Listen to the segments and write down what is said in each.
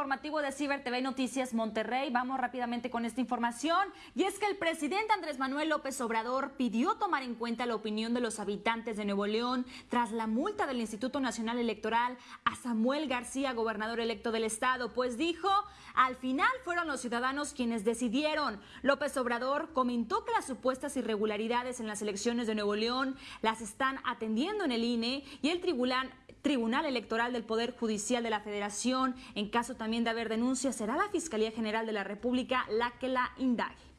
informativo de Ciber TV Noticias Monterrey. Vamos rápidamente con esta información. Y es que el presidente Andrés Manuel López Obrador pidió tomar en cuenta la opinión de los habitantes de Nuevo León tras la multa del Instituto Nacional Electoral a Samuel García, gobernador electo del estado, pues dijo, al final fueron los ciudadanos quienes decidieron. López Obrador comentó que las supuestas irregularidades en las elecciones de Nuevo León las están atendiendo en el INE y el tribunal Tribunal Electoral del Poder Judicial de la Federación. En caso también de haber denuncias, será la Fiscalía General de la República la que la indague.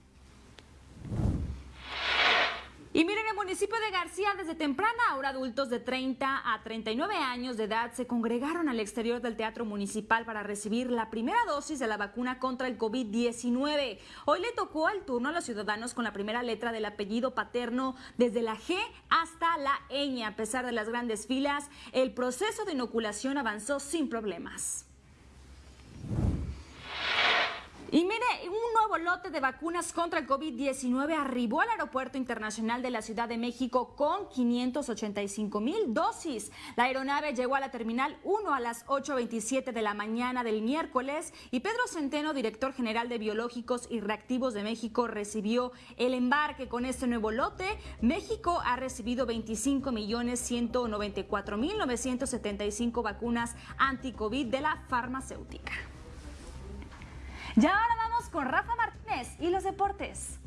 Y miren, en el municipio de García, desde temprana hora, adultos de 30 a 39 años de edad se congregaron al exterior del Teatro Municipal para recibir la primera dosis de la vacuna contra el COVID-19. Hoy le tocó el turno a los ciudadanos con la primera letra del apellido paterno, desde la G hasta la ñ. A pesar de las grandes filas, el proceso de inoculación avanzó sin problemas. Y mire, un nuevo lote de vacunas contra el COVID-19 arribó al Aeropuerto Internacional de la Ciudad de México con 585 mil dosis. La aeronave llegó a la Terminal 1 a las 8.27 de la mañana del miércoles y Pedro Centeno, director general de Biológicos y Reactivos de México, recibió el embarque con este nuevo lote. México ha recibido 25 millones 194 mil 975 vacunas anti-COVID de la farmacéutica. Y ahora vamos con Rafa Martínez y los deportes.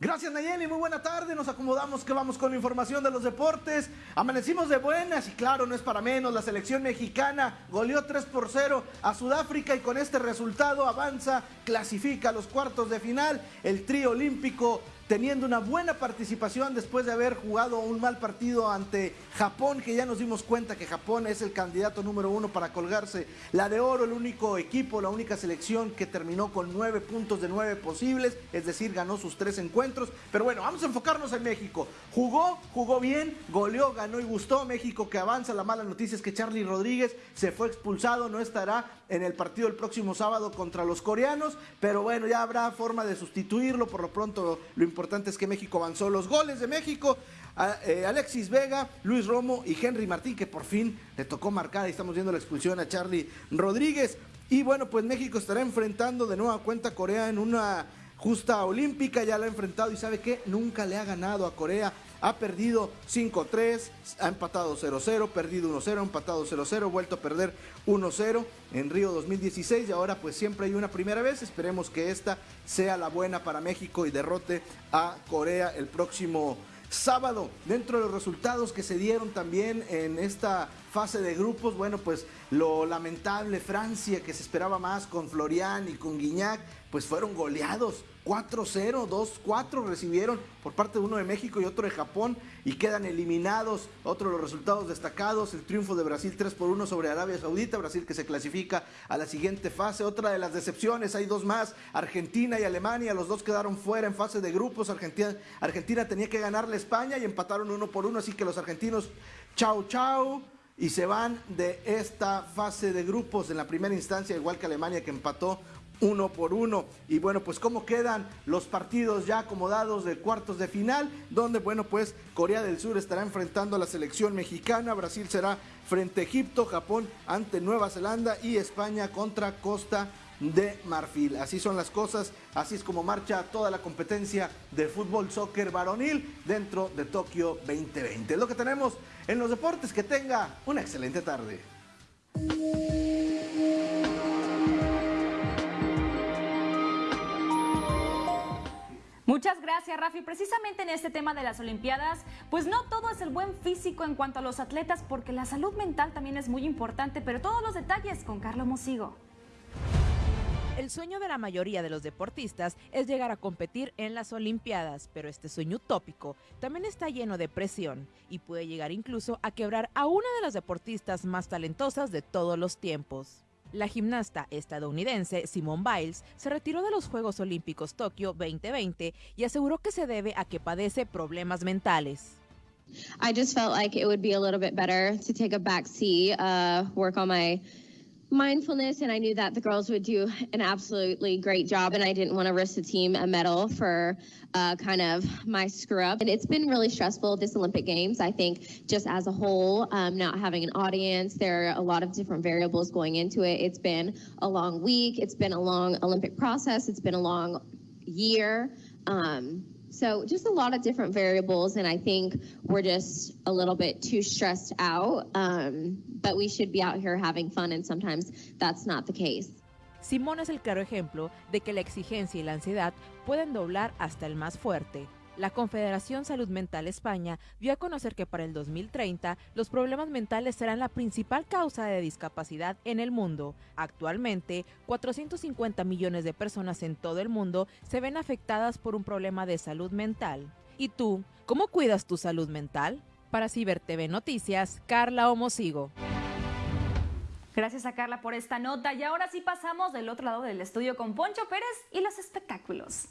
Gracias Nayeli, muy buena tarde, nos acomodamos que vamos con información de los deportes, amanecimos de buenas y claro, no es para menos, la selección mexicana goleó 3 por 0 a Sudáfrica y con este resultado avanza, clasifica a los cuartos de final, el trío olímpico teniendo una buena participación después de haber jugado un mal partido ante Japón, que ya nos dimos cuenta que Japón es el candidato número uno para colgarse la de oro, el único equipo, la única selección que terminó con nueve puntos de nueve posibles, es decir, ganó sus tres encuentros. Pero bueno, vamos a enfocarnos en México. Jugó, jugó bien, goleó, ganó y gustó. México que avanza. La mala noticia es que Charlie Rodríguez se fue expulsado, no estará en el partido el próximo sábado contra los coreanos, pero bueno, ya habrá forma de sustituirlo. Por lo pronto, lo importante es que México avanzó. Los goles de México, eh, Alexis Vega, Luis Romo y Henry Martín, que por fin le tocó marcar. Ahí estamos viendo la expulsión a Charlie Rodríguez. Y bueno, pues México estará enfrentando de nueva cuenta a Corea en una justa olímpica, ya la ha enfrentado y sabe que nunca le ha ganado a Corea. Ha perdido 5-3, ha empatado 0-0, perdido 1-0, empatado 0-0, vuelto a perder 1-0 en Río 2016 y ahora pues siempre hay una primera vez. Esperemos que esta sea la buena para México y derrote a Corea el próximo sábado. Dentro de los resultados que se dieron también en esta fase de grupos, bueno, pues lo lamentable, Francia, que se esperaba más con Florian y con Guiñac, pues fueron goleados. 4-0, 2-4 recibieron por parte de uno de México y otro de Japón y quedan eliminados. Otro de los resultados destacados, el triunfo de Brasil 3 por 1 sobre Arabia Saudita, Brasil que se clasifica a la siguiente fase. Otra de las decepciones, hay dos más, Argentina y Alemania, los dos quedaron fuera en fase de grupos. Argentina, Argentina tenía que ganarle a España y empataron uno por uno, así que los argentinos, chau chau y se van de esta fase de grupos en la primera instancia, igual que Alemania que empató uno por uno. Y bueno, pues cómo quedan los partidos ya acomodados de cuartos de final, donde bueno, pues Corea del Sur estará enfrentando a la selección mexicana, Brasil será frente a Egipto, Japón ante Nueva Zelanda y España contra Costa de Marfil. Así son las cosas, así es como marcha toda la competencia de fútbol soccer varonil dentro de Tokio 2020. Es lo que tenemos en los deportes, que tenga una excelente tarde. Muchas gracias, Rafi. Precisamente en este tema de las Olimpiadas, pues no todo es el buen físico en cuanto a los atletas, porque la salud mental también es muy importante, pero todos los detalles con Carlos Mosigo. El sueño de la mayoría de los deportistas es llegar a competir en las Olimpiadas, pero este sueño utópico también está lleno de presión y puede llegar incluso a quebrar a una de las deportistas más talentosas de todos los tiempos. La gimnasta estadounidense Simone Biles se retiró de los Juegos Olímpicos Tokio 2020 y aseguró que se debe a que padece problemas mentales. I just felt like it would be a little bit better to take a back seat, uh, work on my mindfulness and I knew that the girls would do an absolutely great job and I didn't want to risk the team a medal for uh, kind of my screw up. And it's been really stressful this Olympic Games. I think just as a whole, um, not having an audience, there are a lot of different variables going into it. It's been a long week. It's been a long Olympic process. It's been a long year. Um, so just a lot of different variables, and I think we're just a little bit too stressed out. Um, but we should be out here having fun, and sometimes that's not the case. Simón es el claro ejemplo de que la exigencia y la ansiedad pueden doblar hasta el más fuerte. La Confederación Salud Mental España dio a conocer que para el 2030 los problemas mentales serán la principal causa de discapacidad en el mundo. Actualmente, 450 millones de personas en todo el mundo se ven afectadas por un problema de salud mental. ¿Y tú, cómo cuidas tu salud mental? Para Ciber TV Noticias, Carla Homosigo. Gracias a Carla por esta nota y ahora sí pasamos del otro lado del estudio con Poncho Pérez y los espectáculos.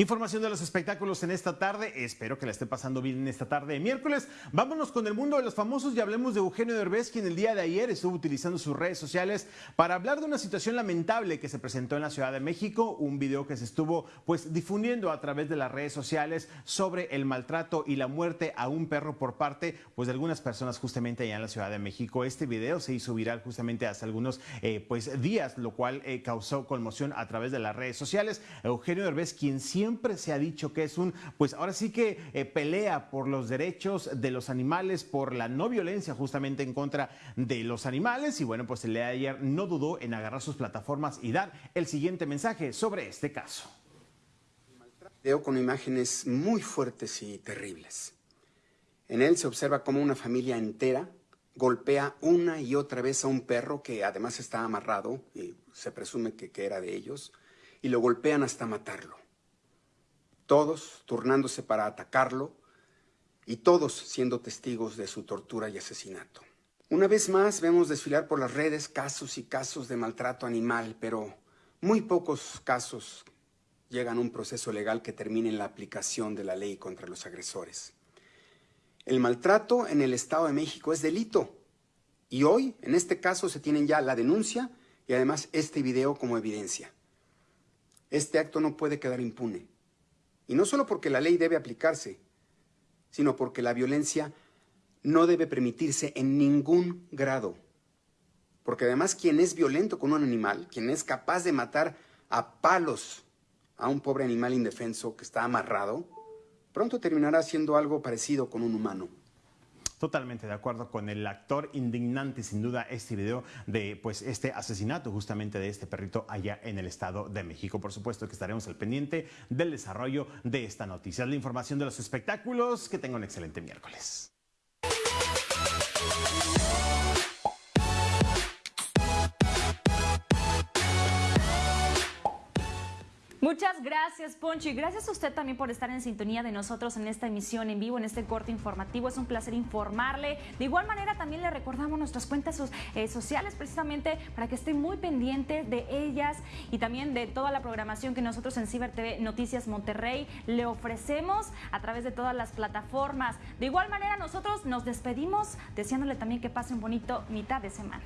Información de los espectáculos en esta tarde. Espero que la esté pasando bien en esta tarde de miércoles. Vámonos con el mundo de los famosos y hablemos de Eugenio Derbez, quien el día de ayer estuvo utilizando sus redes sociales para hablar de una situación lamentable que se presentó en la Ciudad de México. Un video que se estuvo pues difundiendo a través de las redes sociales sobre el maltrato y la muerte a un perro por parte pues de algunas personas justamente allá en la Ciudad de México. Este video se hizo viral justamente hace algunos eh, pues días, lo cual eh, causó conmoción a través de las redes sociales. Eugenio Derbez, quien siempre siempre se ha dicho que es un, pues ahora sí que eh, pelea por los derechos de los animales, por la no violencia justamente en contra de los animales. Y bueno, pues el de ayer no dudó en agarrar sus plataformas y dar el siguiente mensaje sobre este caso. Veo con imágenes muy fuertes y terribles. En él se observa cómo una familia entera golpea una y otra vez a un perro que además está amarrado, y se presume que, que era de ellos, y lo golpean hasta matarlo todos turnándose para atacarlo y todos siendo testigos de su tortura y asesinato. Una vez más vemos desfilar por las redes casos y casos de maltrato animal, pero muy pocos casos llegan a un proceso legal que termine en la aplicación de la ley contra los agresores. El maltrato en el Estado de México es delito y hoy, en este caso, se tienen ya la denuncia y además este video como evidencia. Este acto no puede quedar impune. Y no solo porque la ley debe aplicarse, sino porque la violencia no debe permitirse en ningún grado. Porque además quien es violento con un animal, quien es capaz de matar a palos a un pobre animal indefenso que está amarrado, pronto terminará haciendo algo parecido con un humano. Totalmente de acuerdo con el actor indignante, sin duda, este video de pues este asesinato justamente de este perrito allá en el Estado de México. Por supuesto que estaremos al pendiente del desarrollo de esta noticia. La información de los espectáculos. Que tenga un excelente miércoles. Muchas gracias, Poncho, y gracias a usted también por estar en sintonía de nosotros en esta emisión en vivo, en este corte informativo. Es un placer informarle. De igual manera, también le recordamos nuestras cuentas eh, sociales, precisamente para que esté muy pendiente de ellas y también de toda la programación que nosotros en Ciber TV Noticias Monterrey le ofrecemos a través de todas las plataformas. De igual manera, nosotros nos despedimos deseándole también que pase un bonito mitad de semana.